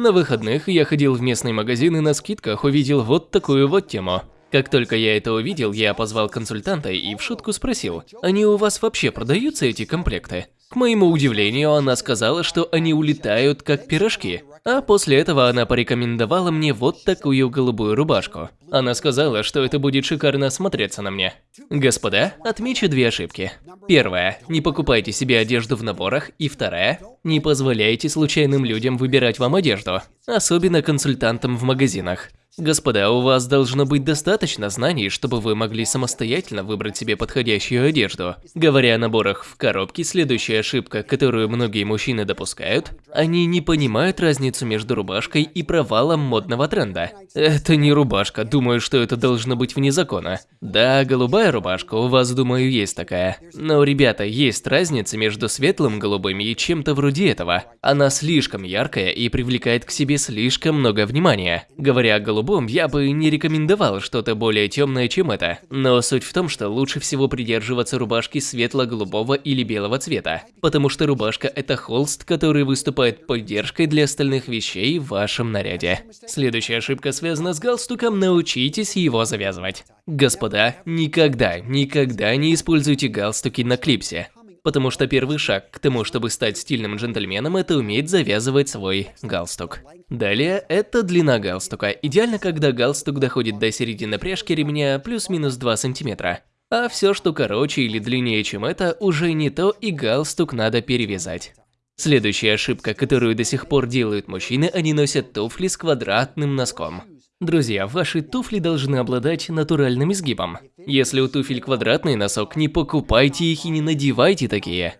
На выходных я ходил в местный магазин и на скидках увидел вот такую вот тему. Как только я это увидел, я позвал консультанта и в шутку спросил, они у вас вообще продаются эти комплекты? К моему удивлению, она сказала, что они улетают как пирожки. А после этого она порекомендовала мне вот такую голубую рубашку. Она сказала, что это будет шикарно смотреться на мне. Господа, отмечу две ошибки. Первая, не покупайте себе одежду в наборах. И вторая, не позволяйте случайным людям выбирать вам одежду. Особенно консультантам в магазинах. Господа, у вас должно быть достаточно знаний, чтобы вы могли самостоятельно выбрать себе подходящую одежду. Говоря о наборах в коробке, следующая ошибка, которую многие мужчины допускают, они не понимают разницу между рубашкой и провалом модного тренда. Это не рубашка, думаю, что это должно быть вне закона. Да, голубая рубашка, у вас, думаю, есть такая. Но, ребята, есть разница между светлым голубым и чем-то вроде этого. Она слишком яркая и привлекает к себе слишком много внимания. Говоря о голубом, я бы не рекомендовал что-то более темное, чем это. Но суть в том, что лучше всего придерживаться рубашки светло-голубого или белого цвета. Потому что рубашка – это холст, который выступает поддержкой для остальных вещей в вашем наряде. Следующая ошибка связана с галстуком, научитесь его завязывать. Господа, никогда, никогда не используйте галстуки на клипсе потому что первый шаг к тому, чтобы стать стильным джентльменом, это уметь завязывать свой галстук. Далее, это длина галстука. Идеально, когда галстук доходит до середины пряжки ремня плюс-минус 2 сантиметра. А все, что короче или длиннее, чем это, уже не то и галстук надо перевязать. Следующая ошибка, которую до сих пор делают мужчины, они носят туфли с квадратным носком. Друзья, ваши туфли должны обладать натуральным изгибом. Если у туфель квадратный носок, не покупайте их и не надевайте такие.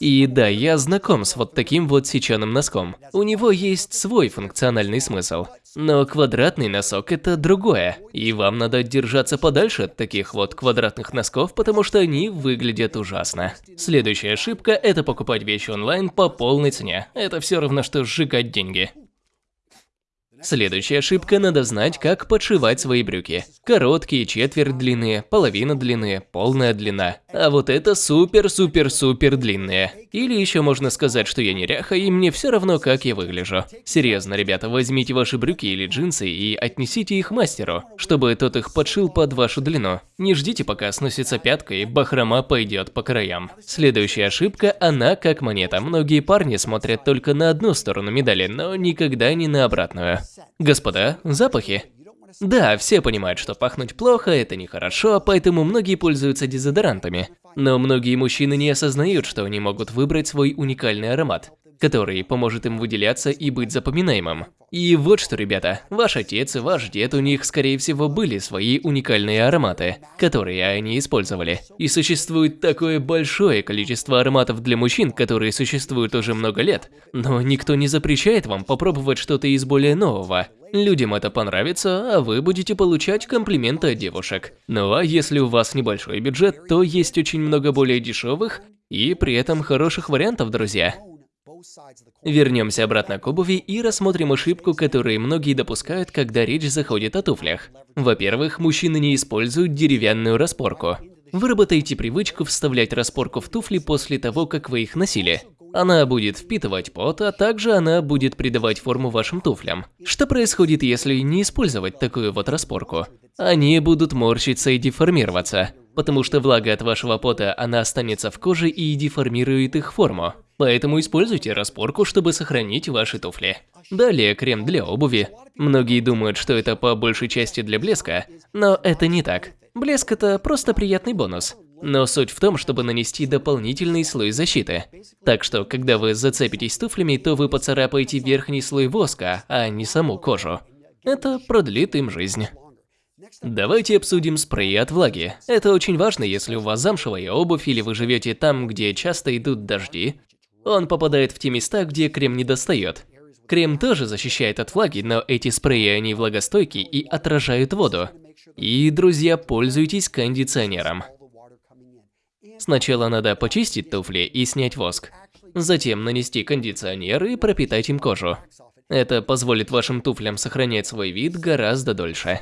И да, я знаком с вот таким вот сеченым носком. У него есть свой функциональный смысл. Но квадратный носок это другое, и вам надо держаться подальше от таких вот квадратных носков, потому что они выглядят ужасно. Следующая ошибка – это покупать вещи онлайн по полной цене. Это все равно, что сжигать деньги. Следующая ошибка – надо знать, как подшивать свои брюки. Короткие, четверть длины, половина длины, полная длина. А вот это супер-супер-супер длинные. Или еще можно сказать, что я неряха и мне все равно, как я выгляжу. Серьезно, ребята, возьмите ваши брюки или джинсы и отнесите их мастеру, чтобы тот их подшил под вашу длину. Не ждите, пока сносится пятка и бахрома пойдет по краям. Следующая ошибка – она как монета. Многие парни смотрят только на одну сторону медали, но никогда не на обратную. Господа, запахи. Да, все понимают, что пахнуть плохо – это нехорошо, поэтому многие пользуются дезодорантами. Но многие мужчины не осознают, что они могут выбрать свой уникальный аромат, который поможет им выделяться и быть запоминаемым. И вот что, ребята, ваш отец и ваш дед, у них, скорее всего, были свои уникальные ароматы, которые они использовали. И существует такое большое количество ароматов для мужчин, которые существуют уже много лет, но никто не запрещает вам попробовать что-то из более нового. Людям это понравится, а вы будете получать комплименты от девушек. Ну а если у вас небольшой бюджет, то есть очень много более дешевых и при этом хороших вариантов, друзья. Вернемся обратно к обуви и рассмотрим ошибку, которую многие допускают, когда речь заходит о туфлях. Во-первых, мужчины не используют деревянную распорку. Выработайте привычку вставлять распорку в туфли после того, как вы их носили. Она будет впитывать пот, а также она будет придавать форму вашим туфлям. Что происходит, если не использовать такую вот распорку? Они будут морщиться и деформироваться, потому что влага от вашего пота, она останется в коже и деформирует их форму. Поэтому используйте распорку, чтобы сохранить ваши туфли. Далее крем для обуви. Многие думают, что это по большей части для блеска, но это не так. Блеск это просто приятный бонус. Но суть в том, чтобы нанести дополнительный слой защиты. Так что, когда вы зацепитесь туфлями, то вы поцарапаете верхний слой воска, а не саму кожу. Это продлит им жизнь. Давайте обсудим спрей от влаги. Это очень важно, если у вас замшевая обувь или вы живете там, где часто идут дожди. Он попадает в те места, где крем не достает. Крем тоже защищает от влаги, но эти спреи они влагостойкие и отражают воду. И, друзья, пользуйтесь кондиционером. Сначала надо почистить туфли и снять воск. Затем нанести кондиционер и пропитать им кожу. Это позволит вашим туфлям сохранять свой вид гораздо дольше.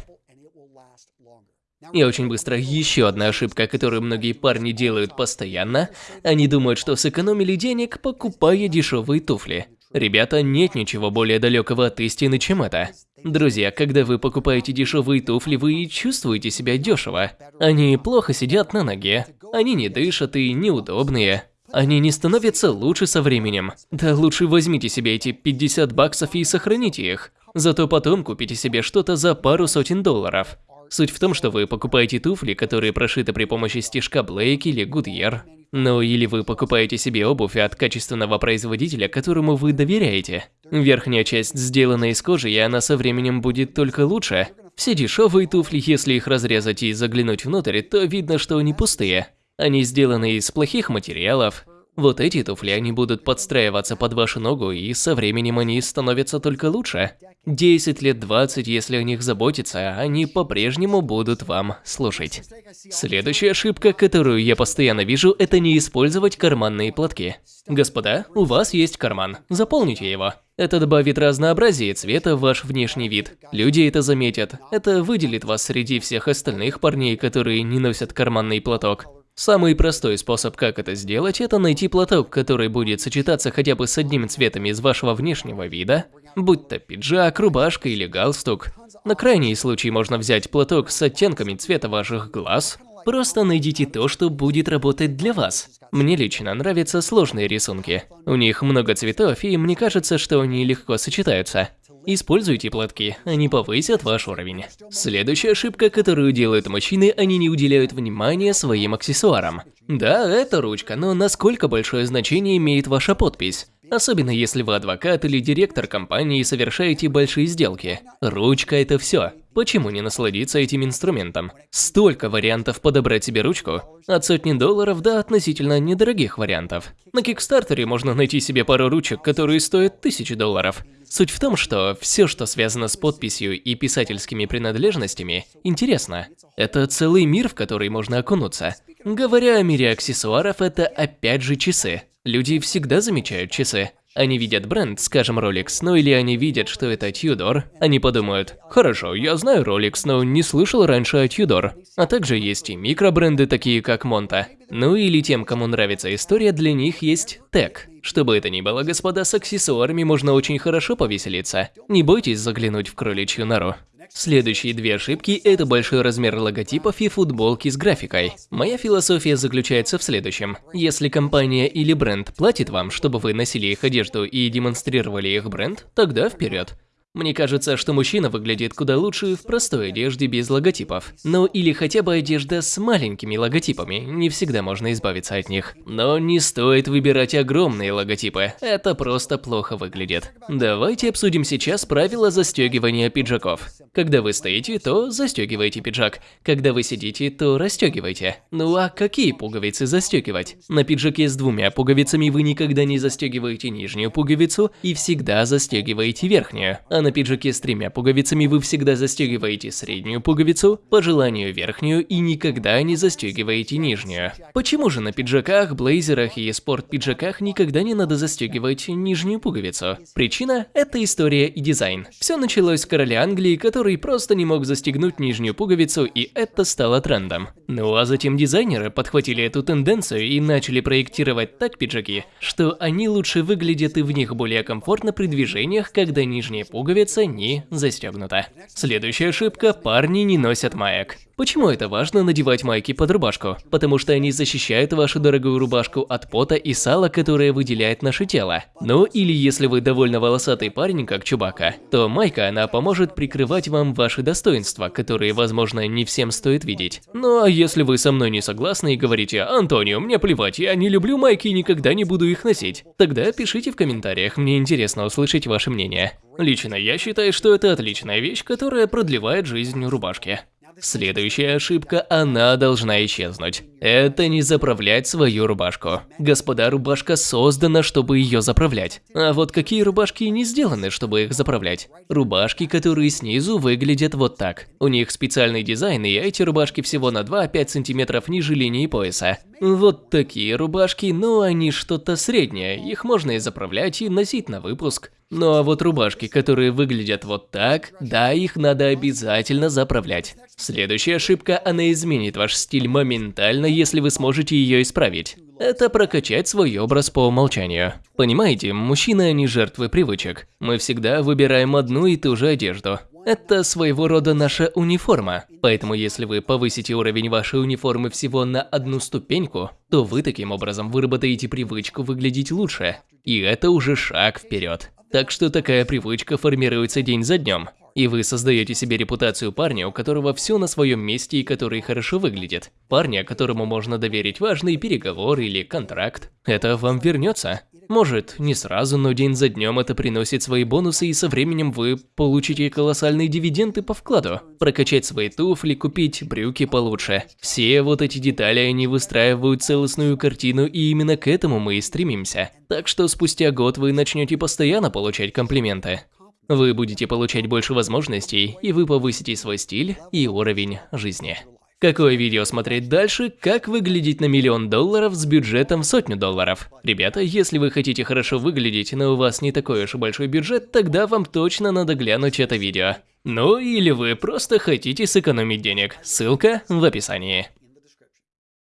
И очень быстро еще одна ошибка, которую многие парни делают постоянно. Они думают, что сэкономили денег, покупая дешевые туфли. Ребята, нет ничего более далекого от истины, чем это. Друзья, когда вы покупаете дешевые туфли, вы чувствуете себя дешево. Они плохо сидят на ноге, они не дышат и неудобные. Они не становятся лучше со временем. Да лучше возьмите себе эти 50 баксов и сохраните их. Зато потом купите себе что-то за пару сотен долларов. Суть в том, что вы покупаете туфли, которые прошиты при помощи стежка Блейк или Goodyear. Ну или вы покупаете себе обувь от качественного производителя, которому вы доверяете. Верхняя часть сделана из кожи, и она со временем будет только лучше. Все дешевые туфли, если их разрезать и заглянуть внутрь, то видно, что они пустые. Они сделаны из плохих материалов. Вот эти туфли, они будут подстраиваться под вашу ногу, и со временем они становятся только лучше. 10 лет 20, если о них заботиться, они по-прежнему будут вам слушать. Следующая ошибка, которую я постоянно вижу, это не использовать карманные платки. Господа, у вас есть карман, заполните его. Это добавит разнообразие цвета в ваш внешний вид. Люди это заметят. Это выделит вас среди всех остальных парней, которые не носят карманный платок. Самый простой способ, как это сделать, это найти платок, который будет сочетаться хотя бы с одним цветом из вашего внешнего вида, будь то пиджак, рубашка или галстук. На крайний случай можно взять платок с оттенками цвета ваших глаз. Просто найдите то, что будет работать для вас. Мне лично нравятся сложные рисунки. У них много цветов, и мне кажется, что они легко сочетаются. Используйте платки, они повысят ваш уровень. Следующая ошибка, которую делают мужчины, они не уделяют внимания своим аксессуарам. Да, это ручка, но насколько большое значение имеет ваша подпись? Особенно если вы адвокат или директор компании и совершаете большие сделки. Ручка – это все. Почему не насладиться этим инструментом? Столько вариантов подобрать себе ручку. От сотни долларов до относительно недорогих вариантов. На Кикстартере можно найти себе пару ручек, которые стоят тысячи долларов. Суть в том, что все, что связано с подписью и писательскими принадлежностями, интересно. Это целый мир, в который можно окунуться. Говоря о мире аксессуаров, это опять же часы. Люди всегда замечают часы. Они видят бренд, скажем Rolex, ну или они видят, что это Tudor. Они подумают, хорошо, я знаю Rolex, но не слышал раньше о Tudor. А также есть и микробренды, такие как Monta. Ну или тем, кому нравится история, для них есть Tech. Что бы это ни было, господа, с аксессуарами можно очень хорошо повеселиться. Не бойтесь заглянуть в кроличью нору. Следующие две ошибки – это большой размер логотипов и футболки с графикой. Моя философия заключается в следующем. Если компания или бренд платит вам, чтобы вы носили их одежду и демонстрировали их бренд, тогда вперед. Мне кажется, что мужчина выглядит куда лучше в простой одежде без логотипов. Ну или хотя бы одежда с маленькими логотипами, не всегда можно избавиться от них. Но не стоит выбирать огромные логотипы, это просто плохо выглядит. Давайте обсудим сейчас правила застегивания пиджаков. Когда вы стоите, то застегивайте пиджак. Когда вы сидите, то расстегивайте. Ну а какие пуговицы застегивать? На пиджаке с двумя пуговицами вы никогда не застегиваете нижнюю пуговицу и всегда застегиваете верхнюю. А на пиджаке с тремя пуговицами вы всегда застегиваете среднюю пуговицу, по желанию верхнюю и никогда не застегиваете нижнюю. Почему же на пиджаках, блейзерах и спорт-пиджаках никогда не надо застегивать нижнюю пуговицу? Причина – это история и дизайн. Все началось с короля Англии, который просто не мог застегнуть нижнюю пуговицу, и это стало трендом. Ну а затем дизайнеры подхватили эту тенденцию и начали проектировать так пиджаки, что они лучше выглядят и в них более комфортно при движениях, когда нижняя пуговица пуговица не застегнута. Следующая ошибка – парни не носят маек. Почему это важно надевать майки под рубашку? Потому что они защищают вашу дорогую рубашку от пота и сала, которое выделяет наше тело. Ну или если вы довольно волосатый парень, как Чубака, то майка она поможет прикрывать вам ваши достоинства, которые, возможно, не всем стоит видеть. Ну а если вы со мной не согласны и говорите «Антонио, мне плевать, я не люблю майки и никогда не буду их носить», тогда пишите в комментариях, мне интересно услышать ваше мнение. Лично я считаю, что это отличная вещь, которая продлевает жизнь рубашки. Следующая ошибка, она должна исчезнуть. Это не заправлять свою рубашку. Господа, рубашка создана, чтобы ее заправлять. А вот какие рубашки не сделаны, чтобы их заправлять? Рубашки, которые снизу выглядят вот так. У них специальный дизайн, и эти рубашки всего на 2-5 сантиметров ниже линии пояса. Вот такие рубашки, но они что-то среднее, их можно и заправлять, и носить на выпуск. Ну а вот рубашки, которые выглядят вот так, да, их надо обязательно заправлять. Следующая ошибка, она изменит ваш стиль моментально, если вы сможете ее исправить. Это прокачать свой образ по умолчанию. Понимаете, мужчины не жертвы привычек. Мы всегда выбираем одну и ту же одежду. Это своего рода наша униформа. Поэтому если вы повысите уровень вашей униформы всего на одну ступеньку, то вы таким образом выработаете привычку выглядеть лучше. И это уже шаг вперед. Так что такая привычка формируется день за днем. И вы создаете себе репутацию парня, у которого все на своем месте и который хорошо выглядит. Парня, которому можно доверить важный переговор или контракт. Это вам вернется. Может, не сразу, но день за днем это приносит свои бонусы, и со временем вы получите колоссальные дивиденды по вкладу. Прокачать свои туфли, купить брюки получше. Все вот эти детали, они выстраивают целостную картину, и именно к этому мы и стремимся. Так что спустя год вы начнете постоянно получать комплименты. Вы будете получать больше возможностей, и вы повысите свой стиль и уровень жизни. Какое видео смотреть дальше, как выглядеть на миллион долларов с бюджетом в сотню долларов? Ребята, если вы хотите хорошо выглядеть, но у вас не такой уж и большой бюджет, тогда вам точно надо глянуть это видео. Ну или вы просто хотите сэкономить денег, ссылка в описании.